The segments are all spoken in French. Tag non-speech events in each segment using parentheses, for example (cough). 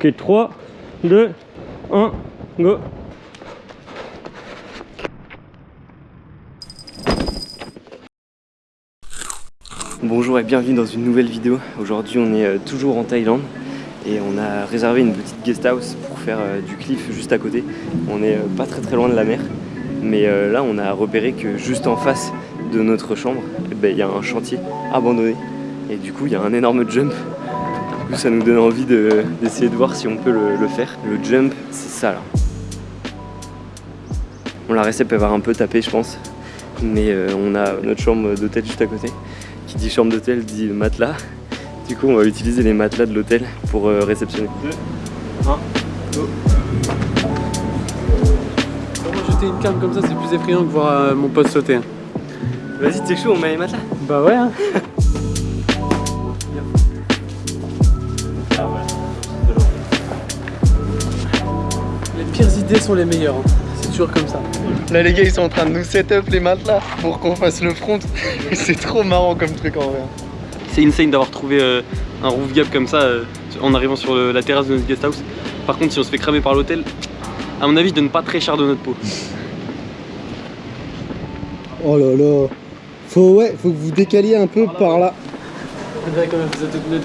Ok, 3, 2, 1, go Bonjour et bienvenue dans une nouvelle vidéo. Aujourd'hui on est euh, toujours en Thaïlande et on a réservé une petite guest house pour faire euh, du cliff juste à côté. On est euh, pas très très loin de la mer mais là on a repéré que juste en face de notre chambre eh ben, il y a un chantier abandonné et du coup il y a un énorme jump. Du coup ça nous donne envie d'essayer de, voir si on peut le, faire. Le jump c'est ça là. On la récep peut avoir un peu tapé je pense mais on a notre chambre d'hôtel juste à côté qui dit chambre d'hôtel dit matelas. Du coup, on va utiliser les matelas de l'hôtel pour euh, réceptionner. 2, 1, go jeter une canne comme ça, c'est plus effrayant que voir euh, mon pote sauter. Hein. Vas-y, t'es chaud, on met les matelas Bah ouais hein (laughs) idées sont les meilleures, hein. c'est toujours comme ça. Là les gars ils sont en train de nous set up les matelas pour qu'on fasse le front. (laughs) c'est trop marrant comme truc en vrai. C'est insane d'avoir trouvé euh, un roof gap comme ça euh, en arrivant sur la terrasse de notre guest house. Par contre si on se fait cramer par l'hôtel, à mon avis je donne pas très cher de notre peau. Oh là là Faut ouais, faut que vous décaliez un peu par là. On dirait quand même vous êtes toutes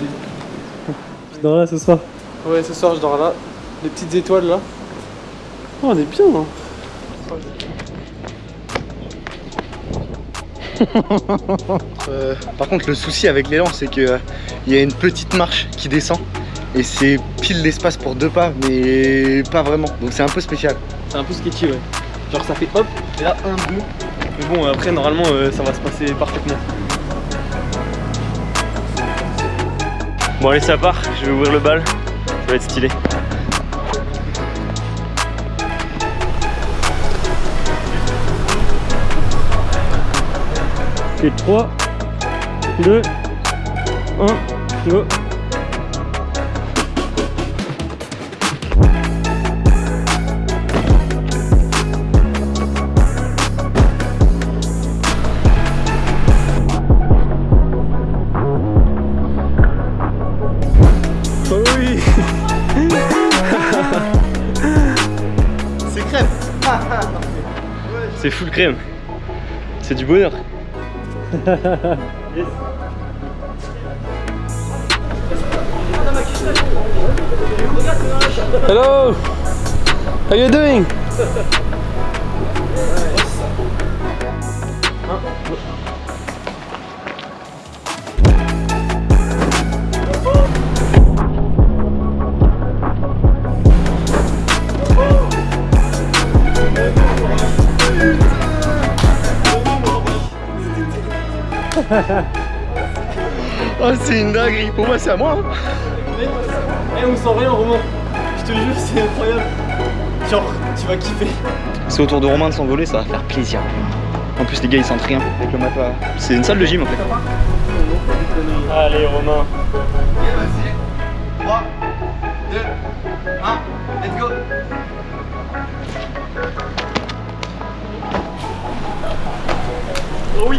Tu dors là ce soir Ouais ce soir je dors là. Les petites étoiles là. Oh on est bien hein (laughs) Euh, par contre le souci avec l'élan c'est qu'il euh, y a une petite marche qui descend et c'est pile l'espace pour deux pas mais pas vraiment donc c'est un peu spécial. C'est un peu sketchy ouais. Genre ça fait hop et là un, deux. Mais bon après normalement euh, ça va se passer parfaitement. Bon allez ça part, je vais ouvrir le bal, ça va être stylé. C'est 3, 2, 1, go. Oh oui. C'est crème. C'est full crème. C'est du bonheur. Hello! How you doing? Oh c'est une dinguerie, pour moi c'est à moi hein. Eh on sent rien Romain. Je te jure c'est incroyable. Genre tu vas kiffer. C'est au tour de Romain de s'envoler, ça va faire plaisir. En plus les gars ils sentent rien. Avec le matelas. C'est une salle de gym en fait. Allez Romain. Vas-y. 3, 2, 1, let's go Oh oui.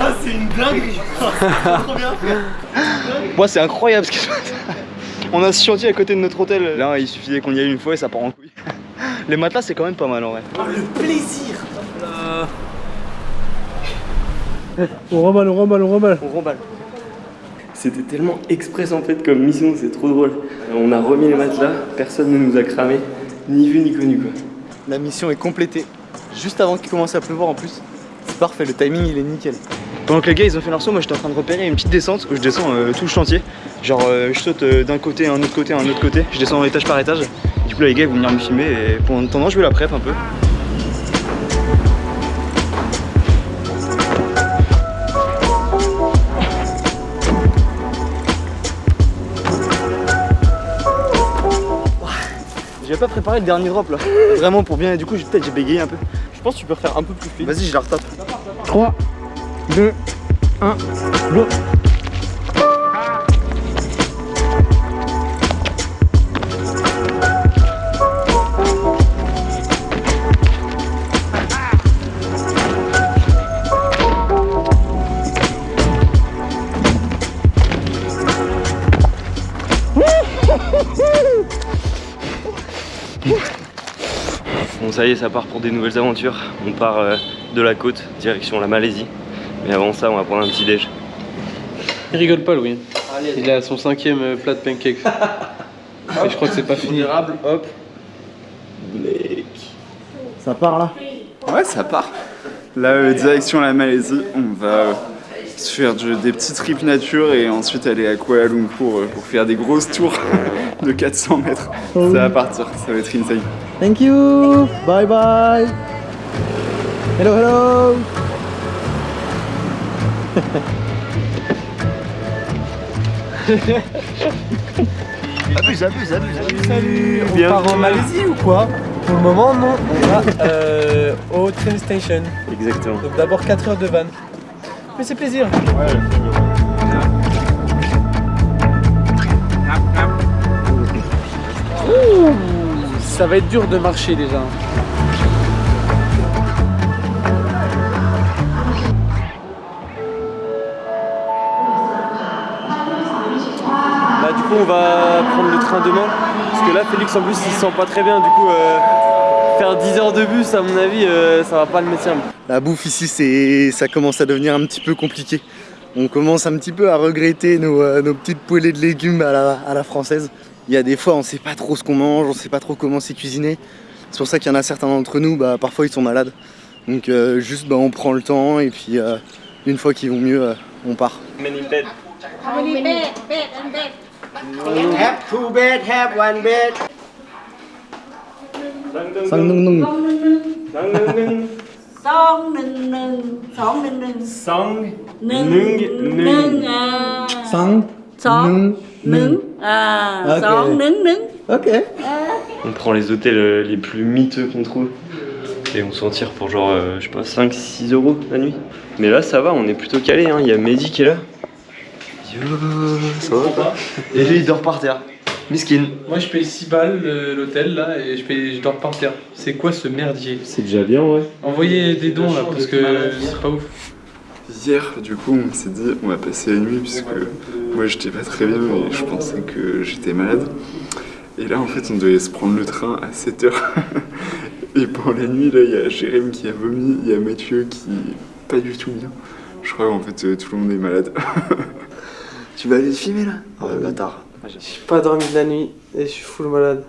Ah c'est une dinguerie. Trop bien fait Moi c'est incroyable ce qui se passe. On a ce chantier à côté de notre hôtel. Là il suffisait qu'on y aille une fois et ça part en couille. Les matelas c'est quand même pas mal en vrai. Oh, Le plaisir. On remballe, on remballe, on remballe. On remballe. C'était tellement express en fait comme mission, c'est trop drôle. On a remis les matelas, personne ne nous a cramé, ni vu ni connu quoi. La mission est complétée, juste avant qu'il commence à pleuvoir en plus. C'est parfait, le timing il est nickel. Pendant que les gars ils ont fait leur saut, moi j'étais en train de repérer une petite descente où je descends euh, tout le chantier. Genre euh, je saute euh, d'un côté à un autre côté à un autre côté, je descends étage par étage. Du coup là les gars ils vont venir me filmer et pendant attendant je vais la prep un peu. J'avais pas préparé le dernier drop là. (laughs) Vraiment pour bien. Du coup, peut-être j'ai bégayé un peu. Je pense que tu peux faire un peu plus vite. Vas-y, je la retape. 3, 2, 1, go ça y est, ça part pour des nouvelles aventures. On part euh, de la côte, direction la Malaisie. Mais avant ça, on va prendre un petit déj. Il rigole pas, Louis. Il est à son cinquième euh, plat de pancakes. (laughs) Et je crois que c'est pas fini. Hop. Ça part là? Ouais, ça part. Là, euh, direction la Malaisie, on va euh, se faire du- des petits trips nature et ensuite aller à Kuala Lumpur euh, pour faire des grosses tours (laughs) de 400 mètres. Ça va partir, ça va être insane. Thank you. Bye bye. Hello, hello. abuse, (laughs) abuse, abuse, abuse. Salut. On part en Malaisie ou quoi Pour le moment, non. On va euh, au train station. Exactement. Donc d'abord 4 heures de van. Mais c'est plaisir. Ça va être dur de marcher déjà. Bah du coup on va prendre le train demain parce que là Félix en plus il se sent pas très bien du coup euh, faire 10 heures de bus à mon avis euh, ça va pas le médecin. La bouffe ici, c'est, ça commence à devenir un petit peu compliqué. On commence un petit peu à regretter nos, euh, nos petites poêlées de légumes à la, à la française il y a des fois on sait pas trop ce qu'on mange, on sait pas trop comment c'est cuisiné. C'est pour ça qu'il y en a certains d'entre nous, bah, parfois ils sont malades. Donc juste on prend le temps et puis une fois qu'ils vont mieux, on part. One bed. Nung. Ah, okay. nung. Ok. On prend les hôtels euh, les plus miteux qu'on trouve. Et on s'en tire pour genre, euh, je sais pas, 5-6 euros la nuit. Mais là, ça va, on est plutôt calé. Hein. Il y a Mehdi qui est là. Yo, ça va pas? Et lui, il dort par terre. Miskin. Moi, je paye 6 balles l'hôtel là et je, paye, je dors par terre. C'est quoi ce merdier? C'est déjà bien, ouais. Envoyez des dons là parce que c'est pas ouf. Hier, du coup, on s'est dit, on va passer la nuit puisque moi j'étais pas très bien et je pensais que j'étais malade. Et là, en fait, on devait se prendre le train à 7h. (laughs) Et pour la nuit, là, il y a Jérém qui a vomi, il y a Mathieu qui est pas du tout bien. Je crois qu'en fait, euh, tout le monde est malade. (laughs) tu vas aller le filmer là? Oh le bâtard. J'ai pas dormi de la nuit et je suis full malade.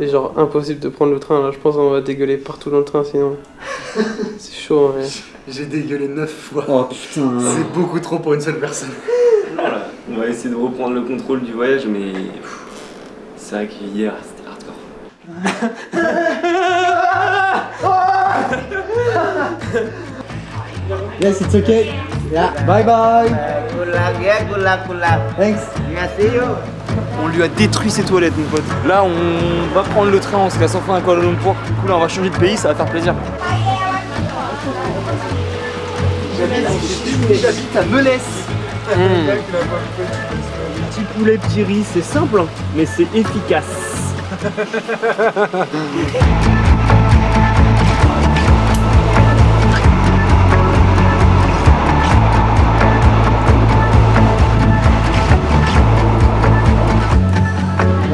Et genre impossible de prendre le train là, je pense qu'on va dégueuler partout dans le train sinon. (laughs) c'est chaud hein, mais... J'ai dégueulé 9 fois. Oh putain. C'est beaucoup trop pour une seule personne. On va essayer de reprendre le contrôle du voyage, mais c'est vrai qu'hier, c'était hardcore. (laughs) Yes, it's okay. Yeah. Bye bye. Good luck, yeah, good luck, good luck. Thanks. On lui a détruit ses toilettes, mon pote. Là, on va prendre le train, on se casse enfin à Kuala Lumpur. Du coup, là, on va changer de pays, ça va faire plaisir. J'habite à Melès. Petit poulet, petit riz, c'est simple, hein, mais c'est efficace. (laughs)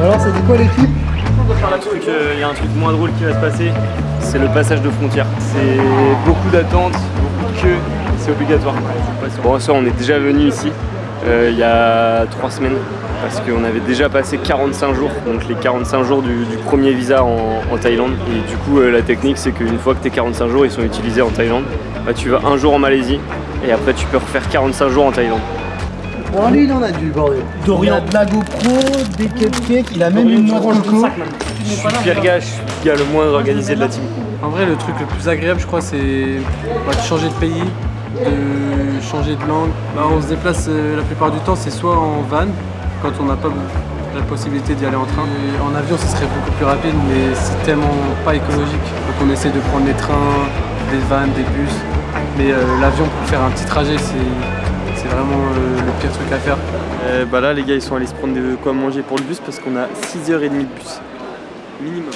Alors, c'était quoi l'équipe? Il y a un truc moins drôle qui va se passer, c'est le passage de frontières. C'est beaucoup d'attentes, beaucoup de queues, c'est obligatoire. Bon, ça, on est déjà venu ici euh, il y a trois semaines parce qu'on avait déjà passé 45 jours, donc les 45 jours du, du premier visa en, en Thaïlande. Et du coup, euh, la technique, c'est qu'une fois que tes 45 jours ils sont utilisés en Thaïlande, bah, tu vas un jour en Malaisie et après tu peux refaire 45 jours en Thaïlande. Bon, lui, il en a du bordel. Il a de la GoPro, des cupcakes, il a même une noix de coco. Je suis Pierre Gage, le gars le moins organisé de la team. En vrai le truc le plus agréable je crois c'est bah, de changer de pays, de changer de langue. Bah, on se déplace euh, la plupart du temps c'est soit en van quand on n'a pas la possibilité d'y aller en train. En avion ce serait beaucoup plus rapide mais c'est tellement pas écologique. Donc on essaie de prendre des trains, des vannes, des bus. Mais euh, l'avion pour faire un petit trajet c'est c'est vraiment euh, le pire truc à faire. bah là les gars ils sont allés se prendre de quoi manger pour le bus parce qu'on a 6h30 de bus. Minimum.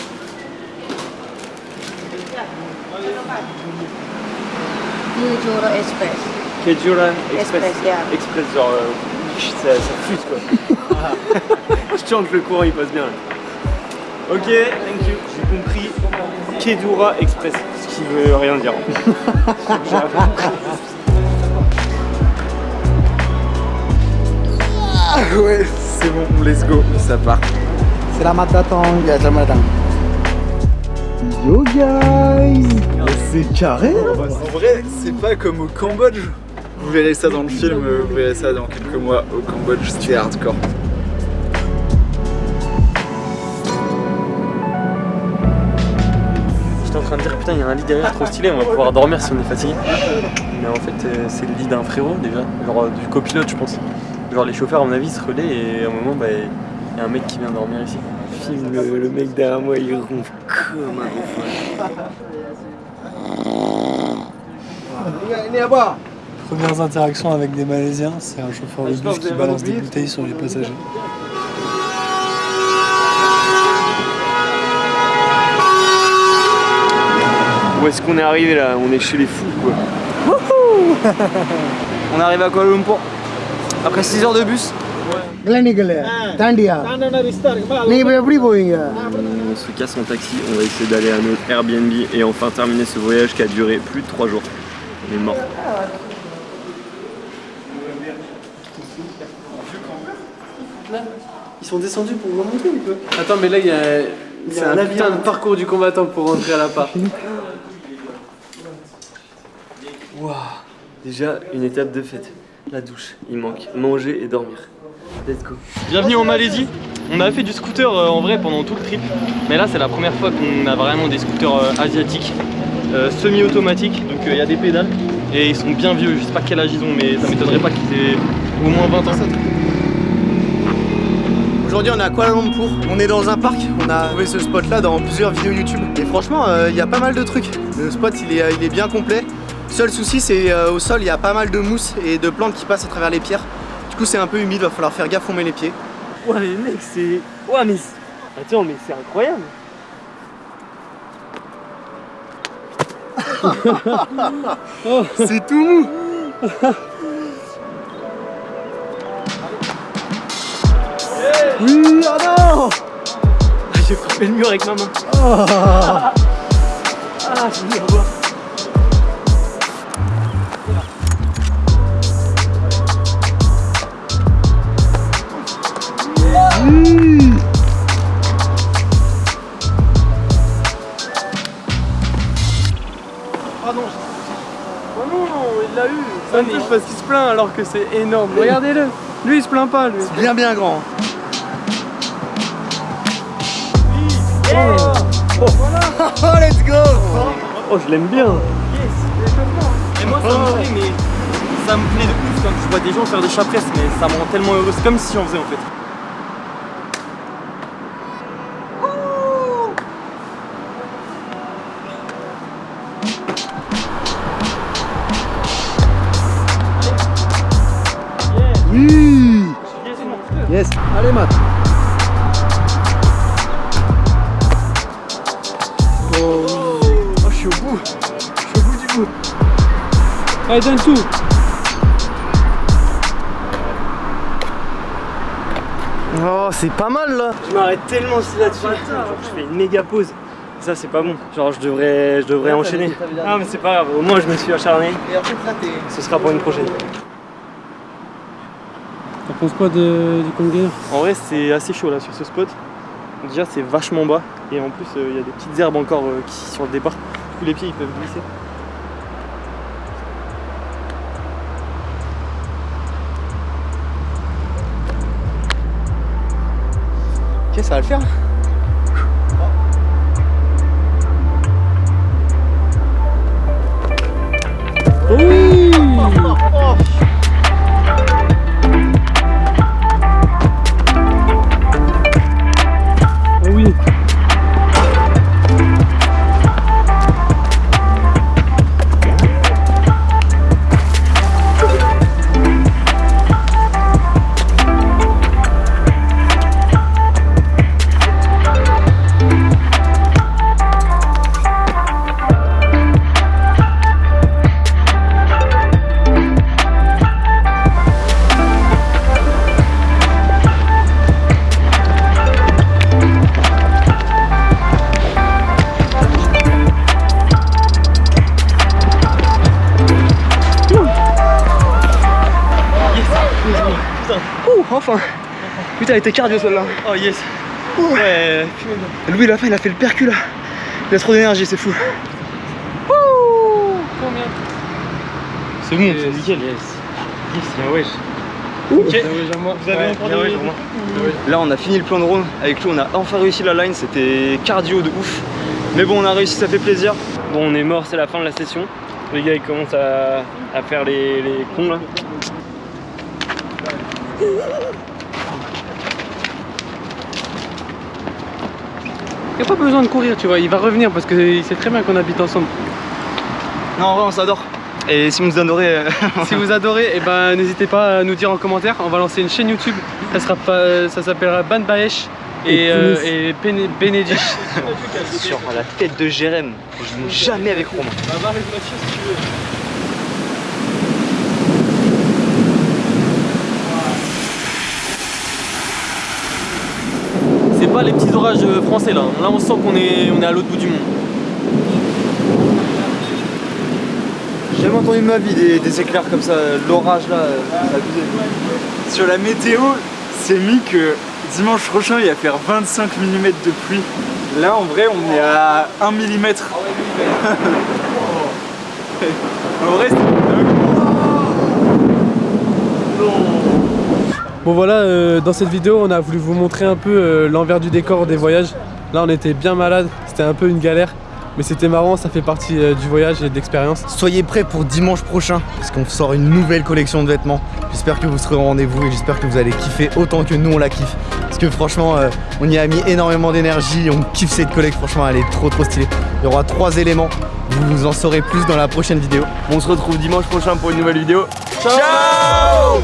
Juro Express. Kejura Express, yeah. Express, genre, euh, ça, ça fuse quoi. (laughs) Je que le courant il passe bien. Ok, thank you, j'ai compris. Kedura Express, ce qui veut rien dire. (laughs) Ah ouais, c'est bon, let's go, ça part. Selamat datang. Ya, selamat datang. Yo guys C'est carré hein En vrai, c'est pas comme au Cambodge. Vous verrez ça dans le film, vous verrez ça dans quelques mois. Au Cambodge, c'était hardcore. J'étais en train de dire putain il y a un lit derrière trop stylé, on va pouvoir dormir si on est fatigué. Mais en fait euh, c'est le lit d'un frérot déjà, genre euh, du copilote je pense. Genre les chauffeurs à mon avis se relaient et à un moment bah il y a un mec qui vient dormir ici. Filme le, le mec derrière moi il ronfle comme un enfant. Premières interactions avec des Malaisiens, c'est un chauffeur de bus qui balance des bouteilles sur les passagers. Où est-ce qu'on est arrivé là? On est chez les fous quoi. (laughs) On arrive à Kuala Lumpur. Après 6 heures de bus. Tandia. On se casse en taxi, on va essayer d'aller à notre Airbnb et enfin terminer ce voyage qui a duré plus de 3 jours. On est mort. Ils sont descendus pour remonter un peu. Attends, mais là il y a, c'est un, putain de parcours du combattant pour rentrer à l'appart. Waouh Déjà une étape de fête. La douche, il manque manger et dormir. Let's go. Bienvenue en Malaisie. On a fait du scooter euh, en vrai pendant tout le trip, mais là c'est la première fois qu'on a vraiment des scooters euh, asiatiques, euh, semi-automatiques, donc il y a des pédales et ils sont bien vieux. Je sais pas quel âge ils ont, mais ça m'étonnerait pas qu'ils aient au moins 20 ans. Aujourd'hui on est à Kuala Lumpur, on est dans un parc, on a trouvé ce spot là dans plusieurs vidéos YouTube et franchement euh, il y a pas mal de trucs, le spot il est, il est bien complet. Seul souci c'est euh, au sol il y a pas mal de mousse et de plantes qui passent à travers les pierres. Du coup c'est un peu humide, va falloir faire gaffe on met les pieds. Ouais mais mec c'est... Ouais mais... Attends mais c'est incroyable (laughs) C'est tout mou. Oui, oh non Ah, J'ai frappé le mur avec ma main. Ah. J'ai mis à voir il l'a eu Ça me touche parce qu'il se plaint alors que c'est énorme. Regardez-le Lui il se plaint pas lui. Bien bien grand Oh, let's go Oh je l'aime bien Et moi ça me plaît, mais ça me plaît de ouf quand je vois des gens faire des chapresses, mais ça me rend tellement heureux. C'est comme si j'en faisais en fait. Bout Je suis au bout du bout Allez donne tout. Oh c'est pas mal là. Je m'arrête tellement si là-dessus. Je fais une méga pause. Ça c'est pas bon, genre je devrais, je devrais enchaîner. Non mais c'est pas grave, au moins je me suis acharné, Et en fait là t'es... ce sera pour une prochaine. T'en penses quoi de, du congainer En vrai, c'est assez chaud là sur ce spot. Déjà, c'est vachement bas. Et en plus, euh, il y a des petites herbes encore euh, qui sur le départ. Les pieds ils peuvent glisser. Ok ça va le faire enfin Putain, elle était cardio celle-là. Oh yes. Ouais, Louis, la fin, il a fait le percu là. Il a trop d'énergie, c'est fou. c'est bon, c'est nickel. wesh. Ok. Vous avez des- Là, on a fini le plan de round. Avec lui, on a enfin réussi la line. C'était cardio de ouf. Mais bon, on a réussi, ça fait plaisir. Bon, on est mort, c'est la fin de la session. Les gars, ils commencent à, à faire les, les cons là. Il n'y a pas besoin de courir, tu vois, il va revenir parce qu'il sait très bien qu'on habite ensemble. Non, en vrai, on s'adore. Et si vous nous adorez, euh, (laughs) si vous adorez, eh ben, n'hésitez pas à nous dire en commentaire. On va lancer une chaîne YouTube. Ça sera pas, ça s'appellera Ban Baesh et, euh, et Bene- Benedict. (laughs) sur la tête de Jérém, je joue jamais avec Romain. C'est pas les petits orages euh, français là. Là on sent qu'on est, on est à l'autre bout du monde. J'ai jamais entendu ma vie des, des éclairs comme ça, l'orage là, euh. Sur la météo, c'est mis que dimanche prochain il va faire 25 mm de pluie. Là en vrai on est à 1 mm. (laughs) en vrai c'est dingue. Bon voilà, euh, dans cette vidéo, on a voulu vous montrer un peu euh, l'envers du décor des voyages. Là, on était bien malade, c'était un peu une galère. Mais c'était marrant, ça fait partie euh, du voyage et de l'expérience. Soyez prêts pour dimanche prochain, parce qu'on sort une nouvelle collection de vêtements. J'espère que vous serez au rendez-vous et j'espère que vous allez kiffer autant que nous on la kiffe. Parce que franchement, euh, on y a mis énormément d'énergie, on kiffe cette collecte, franchement elle est trop trop stylée. Il y aura trois éléments, vous en saurez plus dans la prochaine vidéo. On se retrouve dimanche prochain pour une nouvelle vidéo. Ciao